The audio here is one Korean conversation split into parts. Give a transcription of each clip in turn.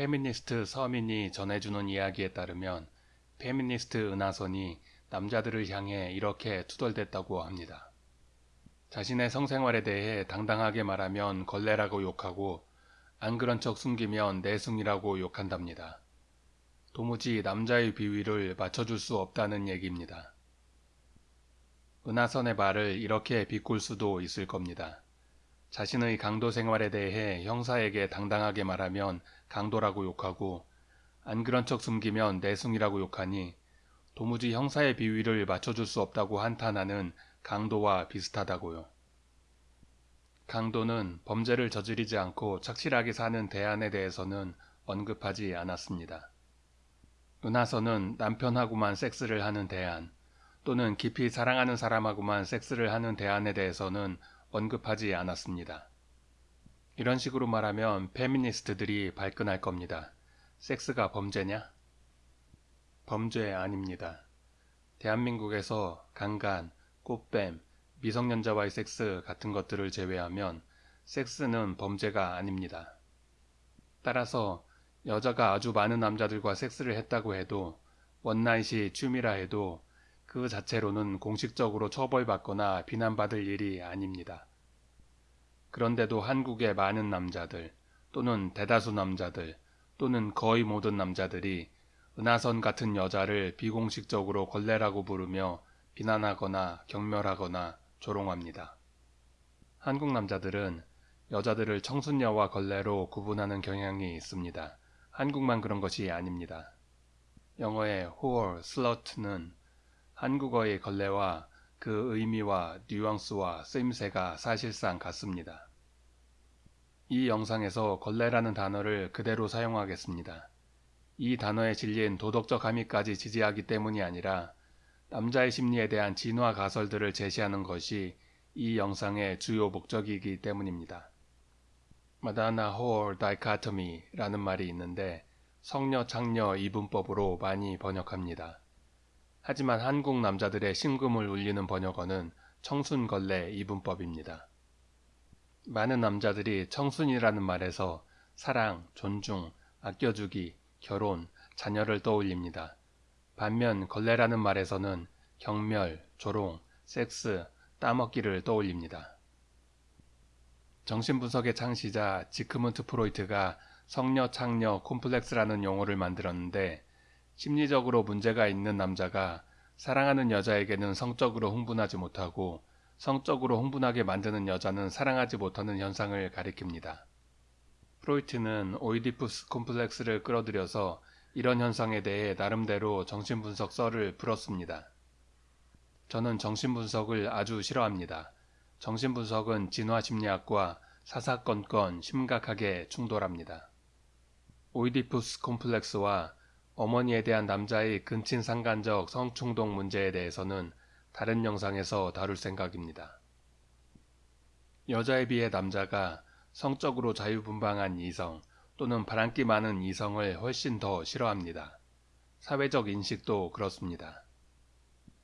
페미니스트 서민이 전해주는 이야기에 따르면 페미니스트 은하선이 남자들을 향해 이렇게 투덜댔다고 합니다. 자신의 성생활에 대해 당당하게 말하면 걸레라고 욕하고 안 그런 척 숨기면 내숭이라고 욕한답니다. 도무지 남자의 비위를 맞춰줄 수 없다는 얘기입니다. 은하선의 말을 이렇게 바꿀 수도 있을 겁니다. 자신의 강도 생활에 대해 형사에게 당당하게 말하면 강도라고 욕하고 안 그런 척 숨기면 내숭이라고 욕하니 도무지 형사의 비위를 맞춰줄 수 없다고 한탄하는 강도와 비슷하다고요. 강도는 범죄를 저지르지 않고 착실하게 사는 대안에 대해서는 언급하지 않았습니다. 은하선은 남편하고만 섹스를 하는 대안 또는 깊이 사랑하는 사람하고만 섹스를 하는 대안에 대해서는 언급하지 않았습니다. 이런 식으로 말하면 페미니스트들이 발끈할 겁니다. 섹스가 범죄냐? 범죄 아닙니다. 대한민국에서 강간, 꽃뱀, 미성년자와의 섹스 같은 것들을 제외하면 섹스는 범죄가 아닙니다. 따라서 여자가 아주 많은 남자들과 섹스를 했다고 해도 원나잇이 취미라 해도 그 자체로는 공식적으로 처벌받거나 비난받을 일이 아닙니다. 그런데도 한국의 많은 남자들 또는 대다수 남자들 또는 거의 모든 남자들이 은하선 같은 여자를 비공식적으로 걸레라고 부르며 비난하거나 경멸하거나 조롱합니다. 한국 남자들은 여자들을 청순녀와 걸레로 구분하는 경향이 있습니다. 한국만 그런 것이 아닙니다. 영어의 whore, slut는 한국어의 걸레와 그 의미와 뉘앙스와 쓰임새가 사실상 같습니다. 이 영상에서 걸레라는 단어를 그대로 사용하겠습니다. 이 단어에 질린 도덕적 함의까지 지지하기 때문이 아니라 남자의 심리에 대한 진화 가설들을 제시하는 것이 이 영상의 주요 목적이기 때문입니다. 마다나 호어 다이카토미라는 말이 있는데 성녀 창녀 이분법으로 많이 번역합니다. 하지만 한국 남자들의 심금을 울리는 번역어는 청순걸레 이분법입니다. 많은 남자들이 청순이라는 말에서 사랑, 존중, 아껴주기, 결혼, 자녀를 떠올립니다. 반면 걸레라는 말에서는 경멸, 조롱, 섹스, 따먹기를 떠올립니다. 정신분석의 창시자 지크문트 프로이트가 성녀 창녀 콤플렉스라는 용어를 만들었는데 심리적으로 문제가 있는 남자가 사랑하는 여자에게는 성적으로 흥분하지 못하고 성적으로 흥분하게 만드는 여자는 사랑하지 못하는 현상을 가리킵니다. 프로이트는 오이디푸스 콤플렉스를 끌어들여서 이런 현상에 대해 나름대로 정신분석 썰을 풀었습니다. 저는 정신분석을 아주 싫어합니다. 정신분석은 진화심리학과 사사건건 심각하게 충돌합니다. 오이디푸스 콤플렉스와 어머니에 대한 남자의 근친상간적 성충동 문제에 대해서는 다른 영상에서 다룰 생각입니다. 여자에 비해 남자가 성적으로 자유분방한 이성 또는 바람기 많은 이성을 훨씬 더 싫어합니다. 사회적 인식도 그렇습니다.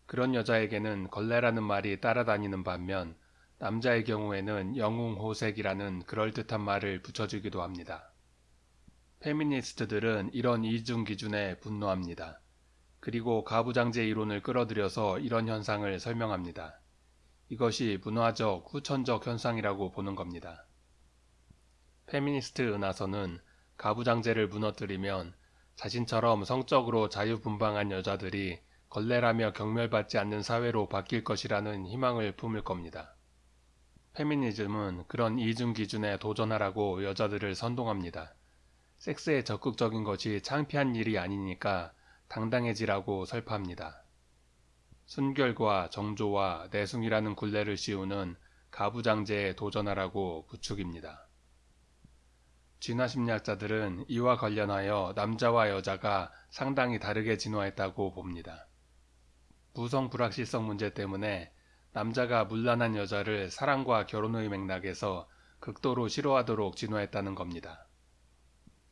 그런 여자에게는 걸레라는 말이 따라다니는 반면 남자의 경우에는 영웅호색이라는 그럴듯한 말을 붙여주기도 합니다. 페미니스트들은 이런 이중 기준에 분노합니다. 그리고 가부장제 이론을 끌어들여서 이런 현상을 설명합니다. 이것이 문화적, 후천적 현상이라고 보는 겁니다. 페미니스트 은하선은 가부장제를 무너뜨리면 자신처럼 성적으로 자유분방한 여자들이 걸레라며 경멸받지 않는 사회로 바뀔 것이라는 희망을 품을 겁니다. 페미니즘은 그런 이중 기준에 도전하라고 여자들을 선동합니다. 섹스에 적극적인 것이 창피한 일이 아니니까 당당해지라고 설파합니다. 순결과 정조와 내숭이라는 굴레를 씌우는 가부장제에 도전하라고 부축입니다. 진화 심리학자들은 이와 관련하여 남자와 여자가 상당히 다르게 진화했다고 봅니다. 부성 불확실성 문제 때문에 남자가 물란한 여자를 사랑과 결혼의 맥락에서 극도로 싫어하도록 진화했다는 겁니다.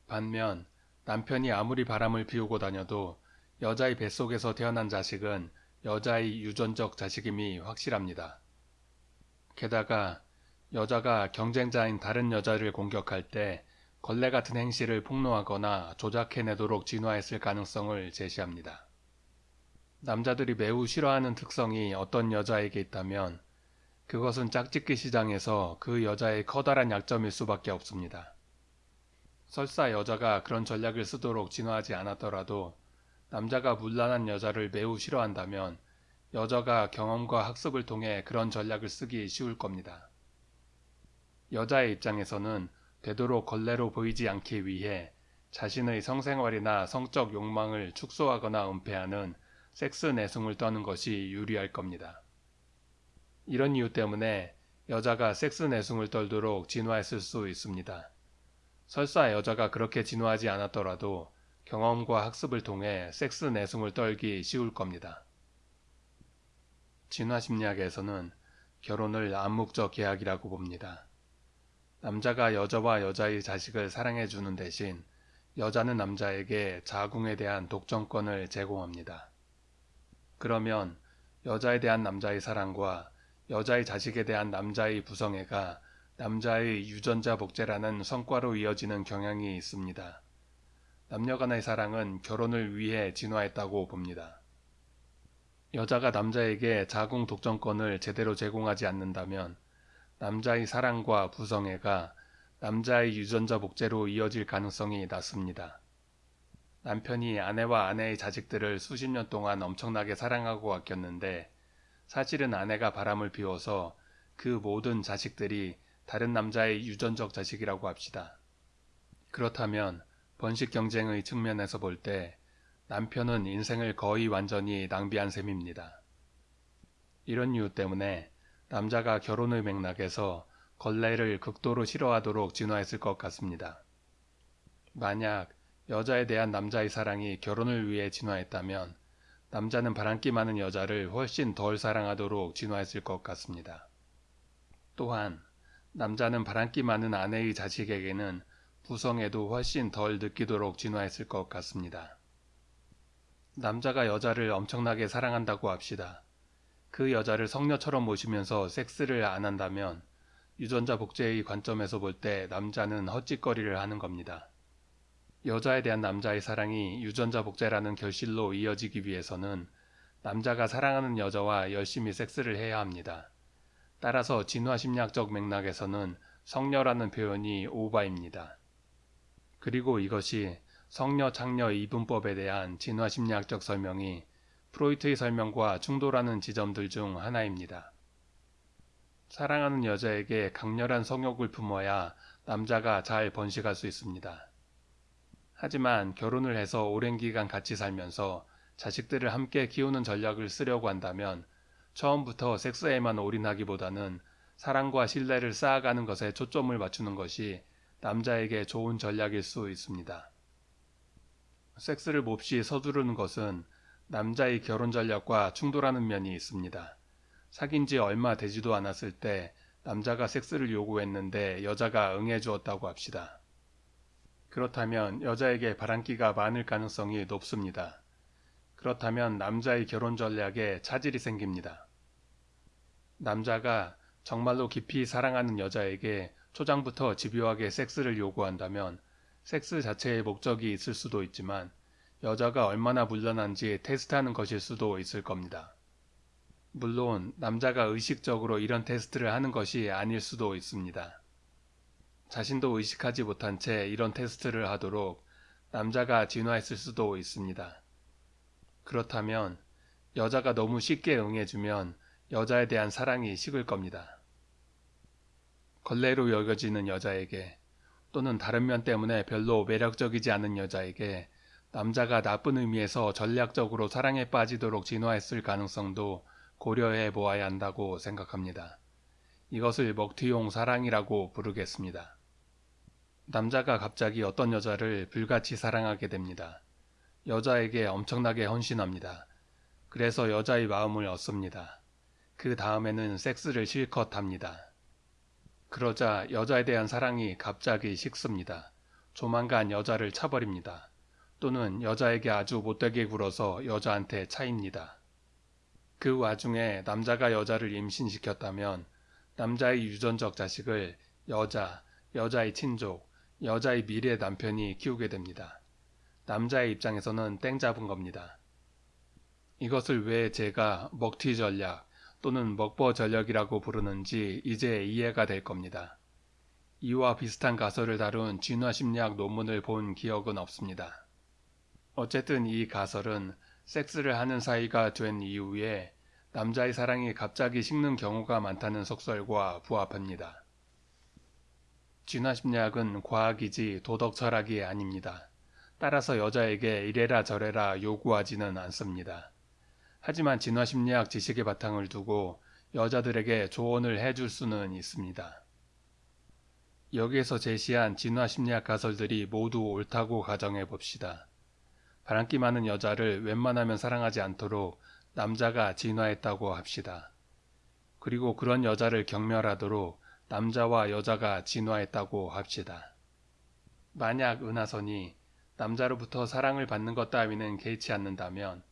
반면 남편이 아무리 바람을 피우고 다녀도 여자의 뱃속에서 태어난 자식은 여자의 유전적 자식임이 확실합니다. 게다가 여자가 경쟁자인 다른 여자를 공격할 때 걸레 같은 행실을 폭로하거나 조작해내도록 진화했을 가능성을 제시합니다. 남자들이 매우 싫어하는 특성이 어떤 여자에게 있다면 그것은 짝짓기 시장에서 그 여자의 커다란 약점일 수밖에 없습니다. 설사 여자가 그런 전략을 쓰도록 진화하지 않았더라도 남자가 문란한 여자를 매우 싫어한다면 여자가 경험과 학습을 통해 그런 전략을 쓰기 쉬울 겁니다. 여자의 입장에서는 되도록 걸레로 보이지 않기 위해 자신의 성생활이나 성적 욕망을 축소하거나 은폐하는 섹스 내숭을 떠는 것이 유리할 겁니다. 이런 이유 때문에 여자가 섹스 내숭을 떨도록 진화했을 수 있습니다. 설사 여자가 그렇게 진화하지 않았더라도 경험과 학습을 통해 섹스 내숭을 떨기 쉬울 겁니다. 진화 심리학에서는 결혼을 암묵적 계약이라고 봅니다. 남자가 여자와 여자의 자식을 사랑해 주는 대신 여자는 남자에게 자궁에 대한 독점권을 제공합니다. 그러면 여자에 대한 남자의 사랑과 여자의 자식에 대한 남자의 부성애가 남자의 유전자 복제라는 성과로 이어지는 경향이 있습니다. 남녀 간의 사랑은 결혼을 위해 진화했다고 봅니다. 여자가 남자에게 자궁 독점권을 제대로 제공하지 않는다면 남자의 사랑과 부성애가 남자의 유전자 복제로 이어질 가능성이 낮습니다. 남편이 아내와 아내의 자식들을 수십 년 동안 엄청나게 사랑하고 아꼈는데 사실은 아내가 바람을 피워서 그 모든 자식들이 다른 남자의 유전적 자식이라고 합시다. 그렇다면 번식 경쟁의 측면에서 볼 때 남편은 인생을 거의 완전히 낭비한 셈입니다. 이런 이유 때문에 남자가 결혼의 맥락에서 걸레를 극도로 싫어하도록 진화했을 것 같습니다. 만약 여자에 대한 남자의 사랑이 결혼을 위해 진화했다면 남자는 바람기 많은 여자를 훨씬 덜 사랑하도록 진화했을 것 같습니다. 또한 남자는 바람기 많은 아내의 자식에게는 부성에도 훨씬 덜 느끼도록 진화했을 것 같습니다. 남자가 여자를 엄청나게 사랑한다고 합시다. 그 여자를 성녀처럼 모시면서 섹스를 안 한다면 유전자 복제의 관점에서 볼 때 남자는 헛짓거리를 하는 겁니다. 여자에 대한 남자의 사랑이 유전자 복제라는 결실로 이어지기 위해서는 남자가 사랑하는 여자와 열심히 섹스를 해야 합니다. 따라서 진화 심리학적 맥락에서는 성녀라는 표현이 오바입니다. 그리고 이것이 성녀 창녀 이분법에 대한 진화 심리학적 설명이 프로이트의 설명과 충돌하는 지점들 중 하나입니다. 사랑하는 여자에게 강렬한 성욕을 품어야 남자가 잘 번식할 수 있습니다. 하지만 결혼을 해서 오랜 기간 같이 살면서 자식들을 함께 키우는 전략을 쓰려고 한다면 처음부터 섹스에만 올인하기보다는 사랑과 신뢰를 쌓아가는 것에 초점을 맞추는 것이 남자에게 좋은 전략일 수 있습니다. 섹스를 몹시 서두르는 것은 남자의 결혼 전략과 충돌하는 면이 있습니다. 사귄 지 얼마 되지도 않았을 때 남자가 섹스를 요구했는데 여자가 응해 주었다고 합시다. 그렇다면 여자에게 바람기가 많을 가능성이 높습니다. 그렇다면 남자의 결혼 전략에 차질이 생깁니다. 남자가 정말로 깊이 사랑하는 여자에게 초장부터 집요하게 섹스를 요구한다면 섹스 자체의 목적이 있을 수도 있지만 여자가 얼마나 물란한지 테스트하는 것일 수도 있을 겁니다. 물론 남자가 의식적으로 이런 테스트를 하는 것이 아닐 수도 있습니다. 자신도 의식하지 못한 채 이런 테스트를 하도록 남자가 진화했을 수도 있습니다. 그렇다면 여자가 너무 쉽게 응해주면 여자에 대한 사랑이 식을 겁니다. 걸레로 여겨지는 여자에게 또는 다른 면 때문에 별로 매력적이지 않은 여자에게 남자가 나쁜 의미에서 전략적으로 사랑에 빠지도록 진화했을 가능성도 고려해 보아야 한다고 생각합니다. 이것을 먹튀용 사랑이라고 부르겠습니다. 남자가 갑자기 어떤 여자를 불같이 사랑하게 됩니다. 여자에게 엄청나게 헌신합니다. 그래서 여자의 마음을 얻습니다. 그 다음에는 섹스를 실컷 합니다. 그러자 여자에 대한 사랑이 갑자기 식습니다. 조만간 여자를 차버립니다. 또는 여자에게 아주 못되게 굴어서 여자한테 차입니다. 그 와중에 남자가 여자를 임신시켰다면 남자의 유전적 자식을 여자, 여자의 친족, 여자의 미래 남편이 키우게 됩니다. 남자의 입장에서는 땡 잡은 겁니다. 이것을 왜 제가 먹튀 전략 또는 먹버 전략이라고 부르는지 이제 이해가 될 겁니다. 이와 비슷한 가설을 다룬 진화심리학 논문을 본 기억은 없습니다. 어쨌든 이 가설은 섹스를 하는 사이가 된 이후에 남자의 사랑이 갑자기 식는 경우가 많다는 속설과 부합합니다. 진화심리학은 과학이지 도덕 철학이 아닙니다. 따라서 여자에게 이래라 저래라 요구하지는 않습니다. 하지만 진화심리학 지식의 바탕을 두고 여자들에게 조언을 해줄 수는 있습니다. 여기에서 제시한 진화심리학 가설들이 모두 옳다고 가정해 봅시다. 바람기 많은 여자를 웬만하면 사랑하지 않도록 남자가 진화했다고 합시다. 그리고 그런 여자를 경멸하도록 남자와 여자가 진화했다고 합시다. 만약 은하선이 남자로부터 사랑을 받는 것 따위는 개의치 않는다면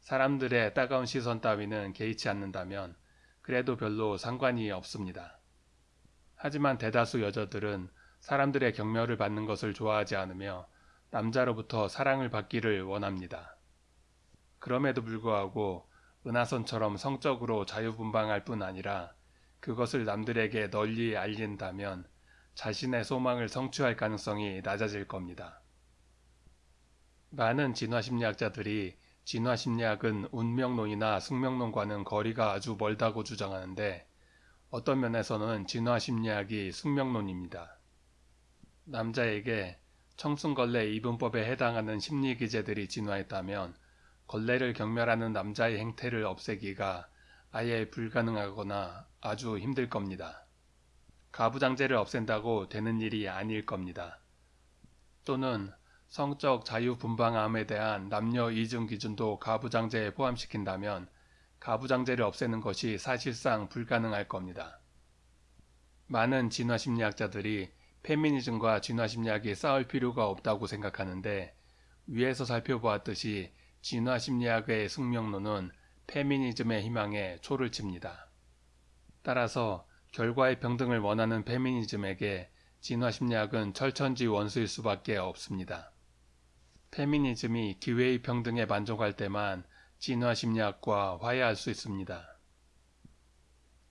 사람들의 따가운 시선 따위는 개의치 않는다면 그래도 별로 상관이 없습니다. 하지만 대다수 여자들은 사람들의 경멸을 받는 것을 좋아하지 않으며 남자로부터 사랑을 받기를 원합니다. 그럼에도 불구하고 은하선처럼 성적으로 자유분방할 뿐 아니라 그것을 남들에게 널리 알린다면 자신의 소망을 성취할 가능성이 낮아질 겁니다. 많은 진화심리학자들이 진화심리학은 운명론이나 숙명론과는 거리가 아주 멀다고 주장하는데 어떤 면에서는 진화심리학이 숙명론입니다. 남자에게 청순걸레 이분법에 해당하는 심리기제들이 진화했다면 걸레를 경멸하는 남자의 행태를 없애기가 아예 불가능하거나 아주 힘들 겁니다. 가부장제를 없앤다고 되는 일이 아닐 겁니다. 또는 성적 자유분방함에 대한 남녀 이중 기준도 가부장제에 포함시킨다면 가부장제를 없애는 것이 사실상 불가능할 겁니다. 많은 진화심리학자들이 페미니즘과 진화심리학이 싸울 필요가 없다고 생각하는데 위에서 살펴보았듯이 진화심리학의 숙명론은 페미니즘의 희망에 초를 칩니다. 따라서 결과의 평등을 원하는 페미니즘에게 진화심리학은 철천지 원수일 수밖에 없습니다. 페미니즘이 기회의 평등에 만족할 때만 진화 심리학과 화해할 수 있습니다.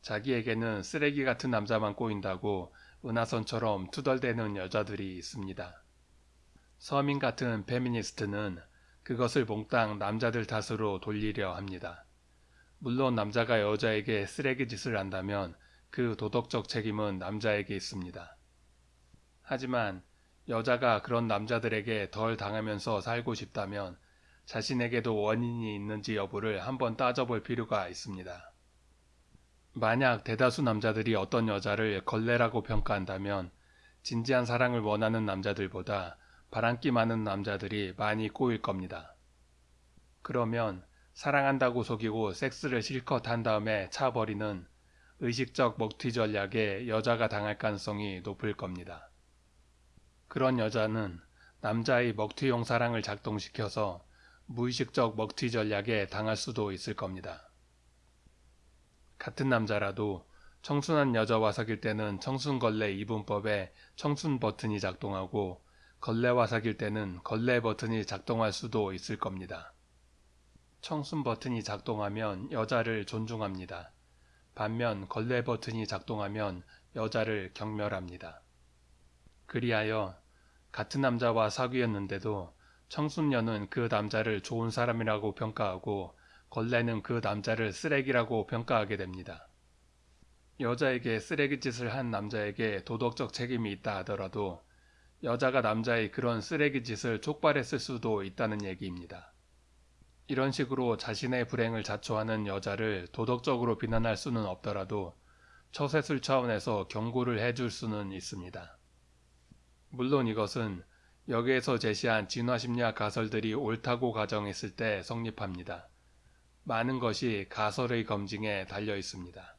자기에게는 쓰레기 같은 남자만 꼬인다고 은하선처럼 투덜대는 여자들이 있습니다. 서민 같은 페미니스트는 그것을 몽땅 남자들 탓으로 돌리려 합니다. 물론 남자가 여자에게 쓰레기 짓을 한다면 그 도덕적 책임은 남자에게 있습니다. 하지만 여자가 그런 남자들에게 덜 당하면서 살고 싶다면 자신에게도 원인이 있는지 여부를 한번 따져볼 필요가 있습니다. 만약 대다수 남자들이 어떤 여자를 걸레라고 평가한다면 진지한 사랑을 원하는 남자들보다 바람기 많은 남자들이 많이 꼬일 겁니다. 그러면 사랑한다고 속이고 섹스를 실컷 한 다음에 차버리는 의식적 먹튀 전략에 여자가 당할 가능성이 높을 겁니다. 그런 여자는 남자의 먹튀용 사랑을 작동시켜서 무의식적 먹튀 전략에 당할 수도 있을 겁니다. 같은 남자라도 청순한 여자와 사귈 때는 청순걸레 이분법에 청순 버튼이 작동하고 걸레와 사귈 때는 걸레 버튼이 작동할 수도 있을 겁니다. 청순 버튼이 작동하면 여자를 존중합니다. 반면 걸레 버튼이 작동하면 여자를 경멸합니다. 그리하여 같은 남자와 사귀었는데도 청순녀는 그 남자를 좋은 사람이라고 평가하고 걸레는 그 남자를 쓰레기라고 평가하게 됩니다. 여자에게 쓰레기 짓을 한 남자에게 도덕적 책임이 있다 하더라도 여자가 남자의 그런 쓰레기 짓을 촉발했을 수도 있다는 얘기입니다. 이런 식으로 자신의 불행을 자초하는 여자를 도덕적으로 비난할 수는 없더라도 처세술 차원에서 경고를 해줄 수는 있습니다. 물론 이것은 여기에서 제시한 진화심리학 가설들이 옳다고 가정했을 때 성립합니다. 많은 것이 가설의 검증에 달려 있습니다.